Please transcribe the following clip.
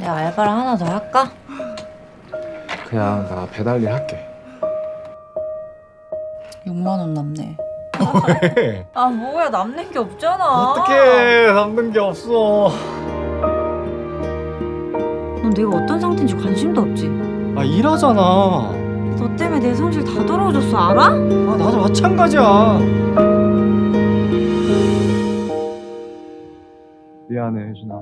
내가 알바를 하나 더 할까? 그냥 나 배달일 할게 6만 원 남네. 아 뭐야 남는 게 없잖아. 어떡해 남는 게 없어 넌 내가 어떤 상태인지 관심도 없지. 아 일하잖아 너 때문에 내 성질 다 더러워졌어 알아? 아, 나도 마찬가지야 미안해 혜진아